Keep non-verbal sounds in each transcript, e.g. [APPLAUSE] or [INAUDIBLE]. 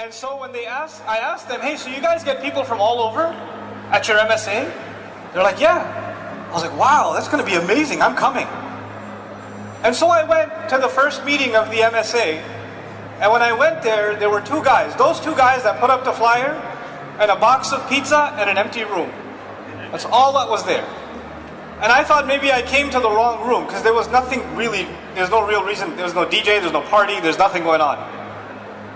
And so when they asked, I asked them, hey, so you guys get people from all over at your MSA? They're like, yeah. I was like, wow, that's going to be amazing. I'm coming. And so I went to the first meeting of the MSA. And when I went there, there were two guys. Those two guys that put up the flyer and a box of pizza and an empty room. That's all that was there. And I thought maybe I came to the wrong room because there was nothing really, there's no real reason, there's no DJ, there's no party, there's nothing going on.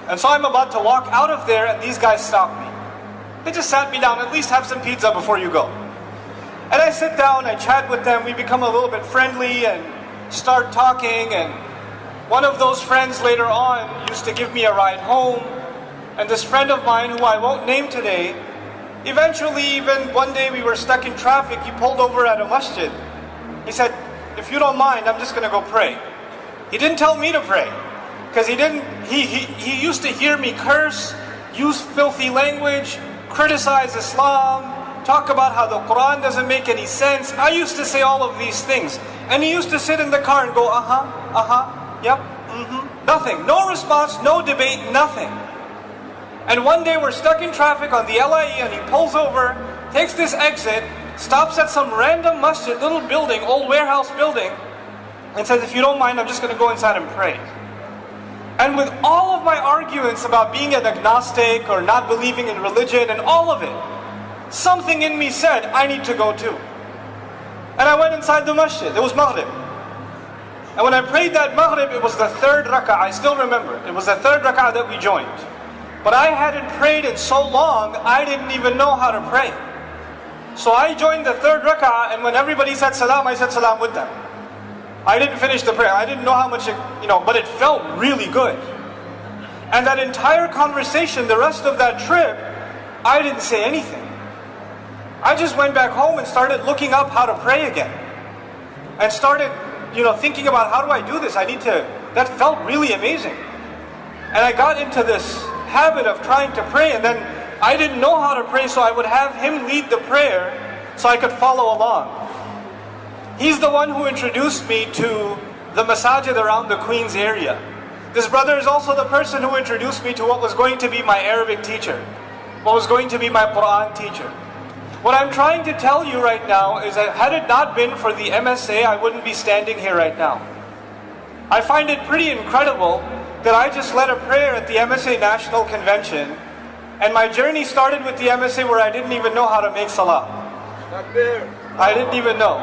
And so I'm about to walk out of there and these guys stop me. They just sat me down, at least have some pizza before you go. And I sit down, I chat with them, we become a little bit friendly and start talking and one of those friends later on used to give me a ride home and this friend of mine who I won't name today, eventually even one day we were stuck in traffic, he pulled over at a masjid. He said, if you don't mind, I'm just going to go pray. He didn't tell me to pray because he didn't, he, he, he used to hear me curse, use filthy language, criticize Islam, talk about how the Quran doesn't make any sense. I used to say all of these things. And he used to sit in the car and go, uh-huh, uh-huh, yep, mm-hmm. Nothing, no response, no debate, nothing. And one day we're stuck in traffic on the LIE and he pulls over, takes this exit, stops at some random masjid, little building, old warehouse building, and says, if you don't mind, I'm just going to go inside and pray. And with all of my arguments about being an agnostic or not believing in religion and all of it, something in me said, I need to go too. And I went inside the masjid. It was Maghrib. And when I prayed that Maghrib, it was the third rak'ah. I still remember. It was the third rak'ah that we joined. But I hadn't prayed in so long, I didn't even know how to pray. So I joined the third rak'ah, and when everybody said salam, I said salam with them. I didn't finish the prayer. I didn't know how much it, you know, but it felt really good. And that entire conversation, the rest of that trip, I didn't say anything. I just went back home and started looking up how to pray again. And started, you know, thinking about how do I do this? I need to, that felt really amazing. And I got into this habit of trying to pray and then I didn't know how to pray so I would have him lead the prayer so I could follow along. He's the one who introduced me to the masajid around the Queens area. This brother is also the person who introduced me to what was going to be my Arabic teacher, what was going to be my Quran teacher. What I'm trying to tell you right now is that had it not been for the MSA, I wouldn't be standing here right now. I find it pretty incredible that I just led a prayer at the MSA National Convention, and my journey started with the MSA where I didn't even know how to make salah. I didn't even know.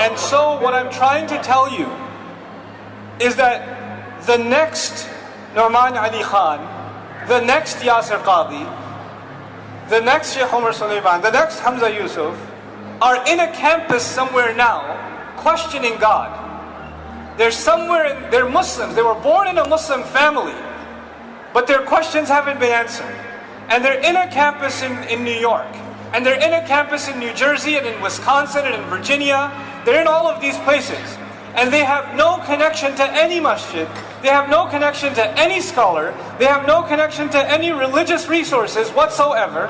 And so what I'm trying to tell you is that the next Nouman Ali Khan, the next Yasir Qadhi, the next Sheikh Omar Suleiman, the next Hamza Yusuf, are in a campus somewhere now questioning God. They're somewhere, in, they're Muslims, they were born in a Muslim family, but their questions haven't been answered. And they're in a campus in, in New York, and they're in a campus in New Jersey and in Wisconsin and in Virginia. They're in all of these places. And they have no connection to any masjid. They have no connection to any scholar. They have no connection to any religious resources whatsoever.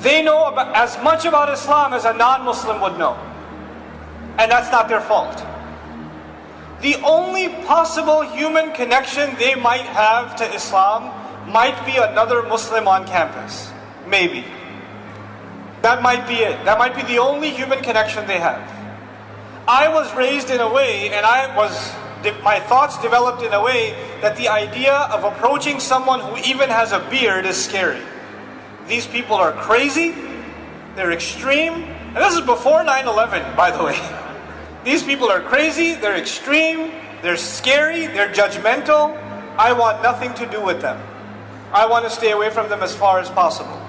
They know about, as much about Islam as a non-Muslim would know. And that's not their fault. The only possible human connection they might have to Islam might be another Muslim on campus. Maybe. That might be it. That might be the only human connection they have. I was raised in a way, and I was, my thoughts developed in a way that the idea of approaching someone who even has a beard is scary. These people are crazy, they're extreme, and this is before 9-11, by the way. [LAUGHS] These people are crazy, they're extreme, they're scary, they're judgmental. I want nothing to do with them. I want to stay away from them as far as possible.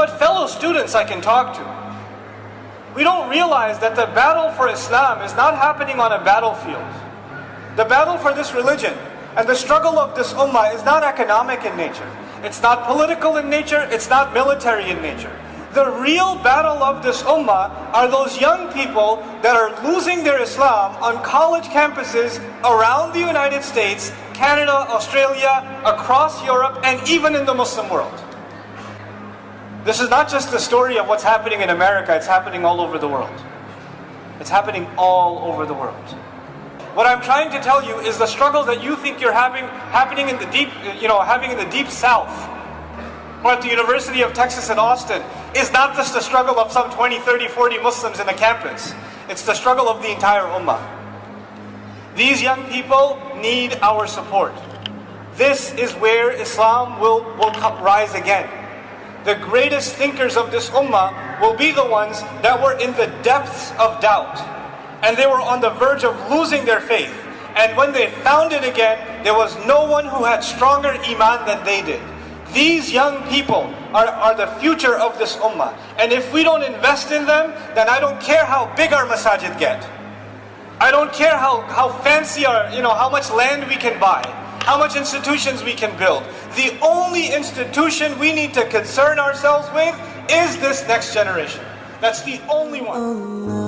But fellow students I can talk to, we don't realize that the battle for Islam is not happening on a battlefield. The battle for this religion and the struggle of this ummah is not economic in nature. It's not political in nature, it's not military in nature. The real battle of this ummah are those young people that are losing their Islam on college campuses around the United States, Canada, Australia, across Europe, and even in the Muslim world. This is not just the story of what's happening in America, it's happening all over the world. It's happening all over the world. What I'm trying to tell you is the struggle that you think you're having happening in the deep, you know, having in the deep south or at the University of Texas at Austin is not just the struggle of some 20, 30, 40 Muslims in the campus. It's the struggle of the entire ummah. These young people need our support. This is where Islam will, will rise again. The greatest thinkers of this ummah will be the ones that were in the depths of doubt. And they were on the verge of losing their faith. And when they found it again, there was no one who had stronger iman than they did. These young people are, are the future of this ummah. And if we don't invest in them, then I don't care how big our masajid get. I don't care how, how fancy our, you know, how much land we can buy, how much institutions we can build. The only institution we need to concern ourselves with is this next generation. That's the only one.